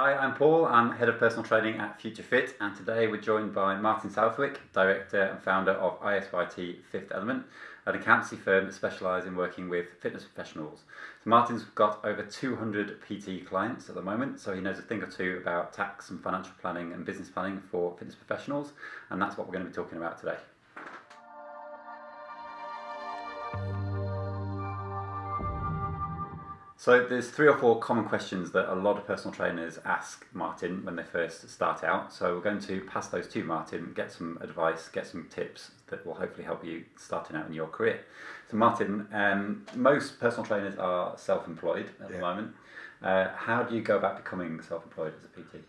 Hi, I'm Paul. I'm Head of Personal Training at Future Fit, and today we're joined by Martin Southwick, Director and Founder of ISYT Fifth Element, an accountancy firm that specialises in working with fitness professionals. So Martin's got over 200 PT clients at the moment, so he knows a thing or two about tax and financial planning and business planning for fitness professionals, and that's what we're going to be talking about today. So there's three or four common questions that a lot of personal trainers ask Martin when they first start out. So we're going to pass those to Martin, get some advice, get some tips that will hopefully help you starting out in your career. So Martin, um, most personal trainers are self-employed at yeah. the moment. Uh, how do you go about becoming self-employed as a PT?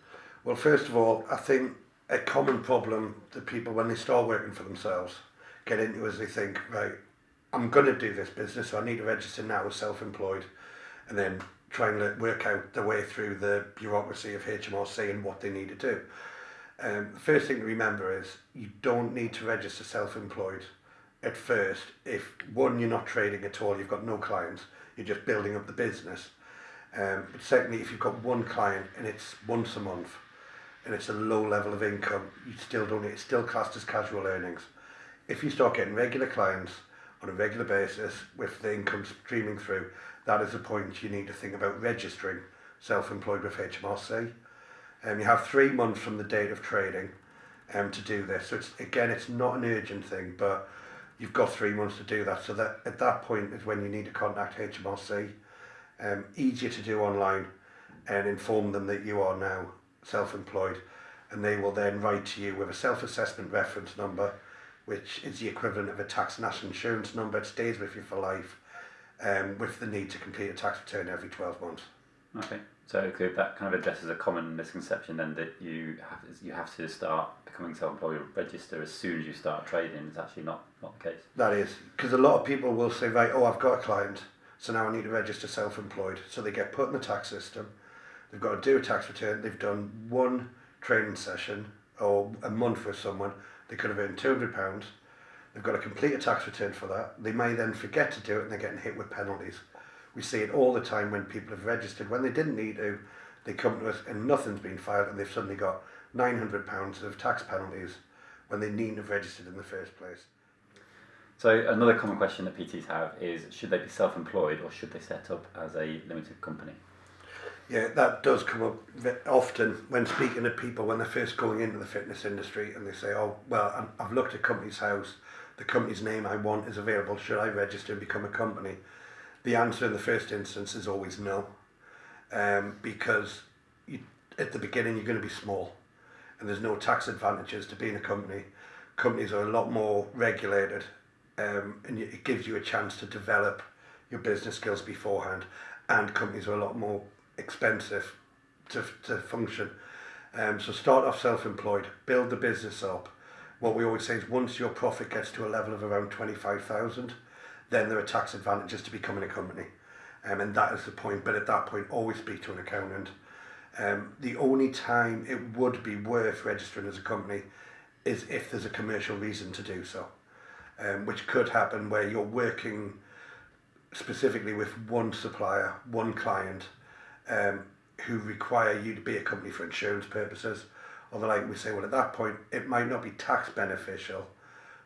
Well, first of all, I think a common problem that people, when they start working for themselves, get into is they think, right, I'm going to do this business, so I need to register now as self-employed and then try and work out the way through the bureaucracy of HMRC and what they need to do. Um, the first thing to remember is you don't need to register self-employed at first if one you're not trading at all you've got no clients you're just building up the business um, but secondly if you've got one client and it's once a month and it's a low level of income you still don't it's still classed as casual earnings if you start getting regular clients on a regular basis with the income streaming through that is the point you need to think about registering self-employed with HMRC. Um, you have three months from the date of trading um, to do this. So it's, again, it's not an urgent thing, but you've got three months to do that. So that at that point is when you need to contact HMRC. Um, easier to do online and inform them that you are now self-employed and they will then write to you with a self-assessment reference number which is the equivalent of a tax national insurance number. It stays with you for life um, with the need to complete a tax return every 12 months. Okay, so that kind of addresses a common misconception then that you have you have to start becoming self-employed register as soon as you start trading. It's actually not, not the case. That is, because a lot of people will say, right, oh, I've got a client, so now I need to register self-employed. So they get put in the tax system, they've got to do a tax return, they've done one training session or a month with someone, they could have earned £200, They've got to complete a tax return for that. They may then forget to do it and they're getting hit with penalties. We see it all the time when people have registered when they didn't need to. They come to us and nothing's been filed and they've suddenly got £900 of tax penalties when they needn't have registered in the first place. So another common question that PTs have is should they be self-employed or should they set up as a limited company? Yeah, that does come up often when speaking to people when they're first going into the fitness industry and they say, oh, well, I've looked at Companies House, the company's name I want is available, should I register and become a company? The answer in the first instance is always no, um, because you, at the beginning you're going to be small and there's no tax advantages to being a company. Companies are a lot more regulated um, and it gives you a chance to develop your business skills beforehand and companies are a lot more expensive to, to function. Um, so start off self-employed, build the business up. What we always say is once your profit gets to a level of around 25,000, then there are tax advantages to becoming a company. Um, and that is the point. But at that point, always speak to an accountant. Um, the only time it would be worth registering as a company is if there's a commercial reason to do so, um, which could happen where you're working specifically with one supplier, one client, um, who require you to be a company for insurance purposes. Although like we say, well at that point it might not be tax beneficial,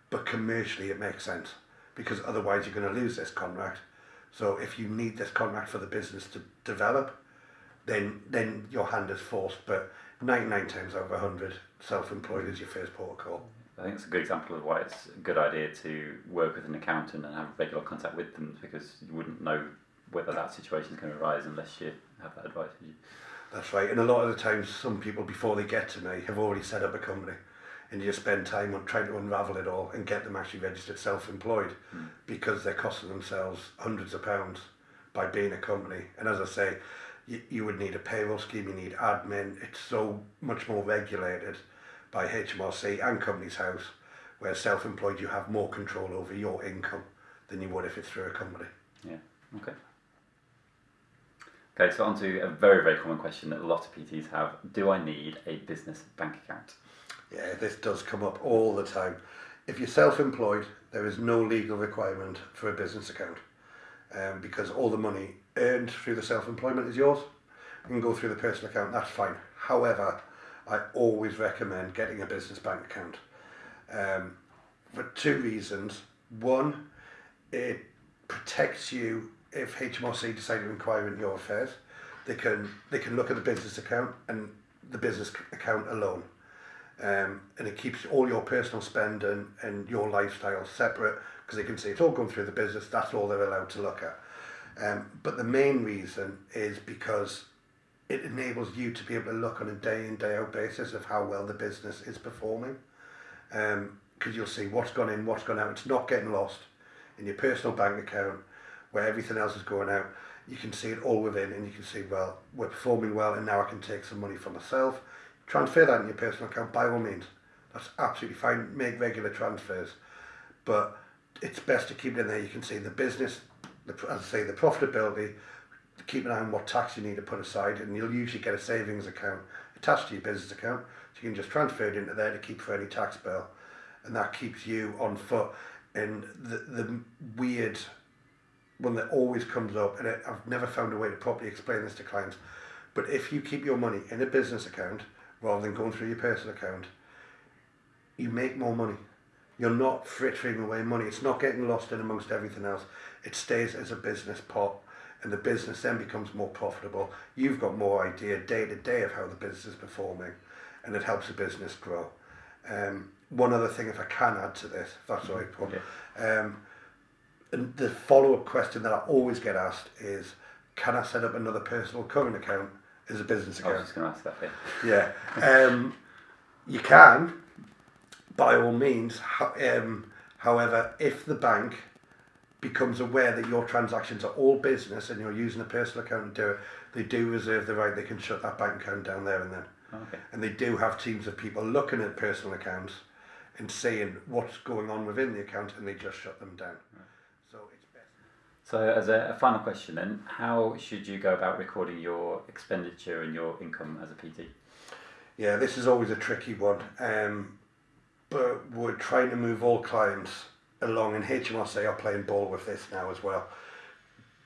but commercially it makes sense because otherwise you're going to lose this contract. So if you need this contract for the business to develop, then then your hand is forced. But 99 times out of 100, self-employed is your first port of call. I think it's a good example of why it's a good idea to work with an accountant and have regular contact with them because you wouldn't know whether that situation is going to arise unless you have that advice. That's right. And a lot of the times, some people before they get to me have already set up a company, and you just spend time on trying to unravel it all and get them actually registered self-employed, mm. because they're costing themselves hundreds of pounds by being a company. And as I say, you, you would need a payroll scheme, you need admin. It's so much more regulated by HMRC and Companies House, where self-employed you have more control over your income than you would if it's through a company. Yeah. Okay. Okay, so on to a very, very common question that a lot of PTs have. Do I need a business bank account? Yeah, this does come up all the time. If you're self-employed, there is no legal requirement for a business account um, because all the money earned through the self-employment is yours. you can go through the personal account, that's fine. However, I always recommend getting a business bank account um, for two reasons. One, it protects you if HMRC decide to inquire into your affairs. They can they can look at the business account and the business account alone. Um, and it keeps all your personal spend and, and your lifestyle separate because they can see it's all going through the business. That's all they're allowed to look at. Um, but the main reason is because it enables you to be able to look on a day in day out basis of how well the business is performing. Because um, you'll see what's gone in, what's gone out. It's not getting lost in your personal bank account where everything else is going out. You can see it all within, and you can see well we're performing well, and now I can take some money for myself transfer that in your personal account by all means. That's absolutely fine. Make regular transfers, but it's best to keep it in there. You can see the business, the, as I say, the profitability. Keep an eye on what tax you need to put aside, and you'll usually get a savings account attached to your business account, so you can just transfer it into there to keep for any tax bill, and that keeps you on foot. And the the weird one that always comes up, and I've never found a way to properly explain this to clients, but if you keep your money in a business account rather than going through your personal account, you make more money. You're not frittering away money. It's not getting lost in amongst everything else. It stays as a business pot and the business then becomes more profitable. You've got more idea day to day of how the business is performing and it helps the business grow. Um, one other thing, if I can add to this, if that's all right, Paul. Okay. Um, the follow-up question that I always get asked is, can I set up another personal current account as a business account. I was just going to ask that. Yeah, yeah. um, you can, by all means. Um, however, if the bank becomes aware that your transactions are all business and you're using a personal account to do it, they do reserve the right. They can shut that bank account down there and then. Okay. And they do have teams of people looking at personal accounts and seeing what's going on within the account, and they just shut them down. Right. So as a, a, final question then, how should you go about recording your expenditure and your income as a PT? Yeah, this is always a tricky one. Um, but we're trying to move all clients along and HMRC are playing ball with this now as well.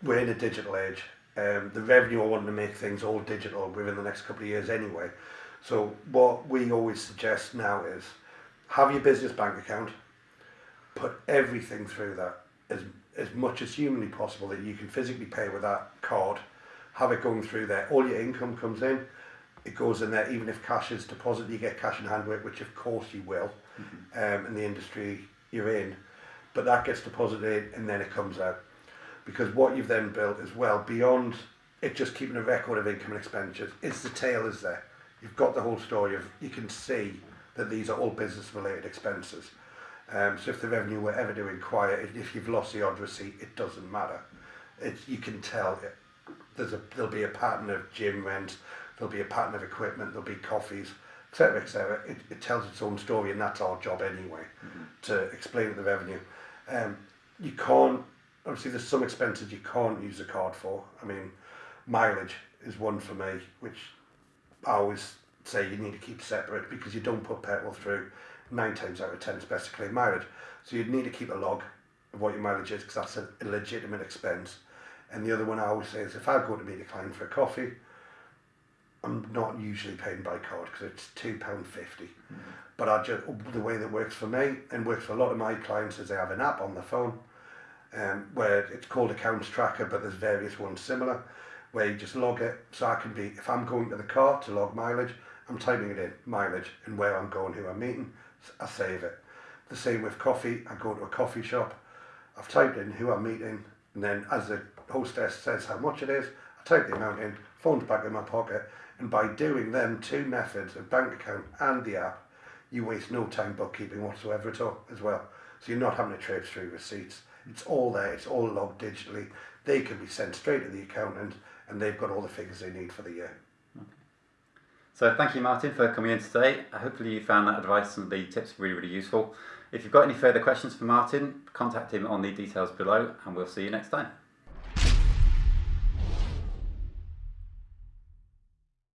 We're in a digital age. Um, the revenue are wanting to make things all digital within the next couple of years anyway. So what we always suggest now is have your business bank account, put everything through that as as much as humanly possible that you can physically pay with that card, have it going through there. All your income comes in, it goes in there. Even if cash is deposited, you get cash in hand with which of course you will, mm-hmm. um, in the industry you're in. But that gets deposited and then it comes out. Because what you've then built as well, beyond it just keeping a record of income and expenditures, it's the tail is there. You've got the whole story of you can see that these are all business related expenses. Um, so if the revenue were ever to inquire, if you've lost the odd receipt, it doesn't matter. It's, you can tell it, there's a, there'll be a pattern of gym rent, there'll be a pattern of equipment, there'll be coffees, etc., etc. It, it tells its own story, and that's our job anyway, mm-hmm. to explain the revenue. Um, you can't, obviously, there's some expenses you can't use a card for. I mean, mileage is one for me, which I always say you need to keep separate because you don't put petrol through nine times out of ten it's best to claim mileage. So you'd need to keep a log of what your mileage is because that's a, legitimate expense. And the other one I always say is if I go to meet a client for a coffee, I'm not usually paying by card because it's two pound fifty. Mm-hmm. But I just the way that works for me and works for a lot of my clients is they have an app on the phone, um, where it's called accounts tracker, but there's various ones similar, where you just log it. So I can be if I'm going to the car to log mileage, I'm typing it in mileage and where I'm going, who I'm meeting. I save it. The same with coffee. I go to a coffee shop. I've typed in who I'm meeting, and then as the hostess says how much it is, I type the amount in, phone's back in my pocket, and by doing them two methods of bank account and the app, you waste no time bookkeeping whatsoever at all as well. So you're not having to trade through receipts. It's all there. It's all logged digitally. They can be sent straight to the accountant, and they've got all the figures they need for the year. So thank you, Martin, for coming in today. Hopefully you found that advice and the tips really, really useful. If you've got any further questions for Martin, contact him on the details below and we'll see you next time.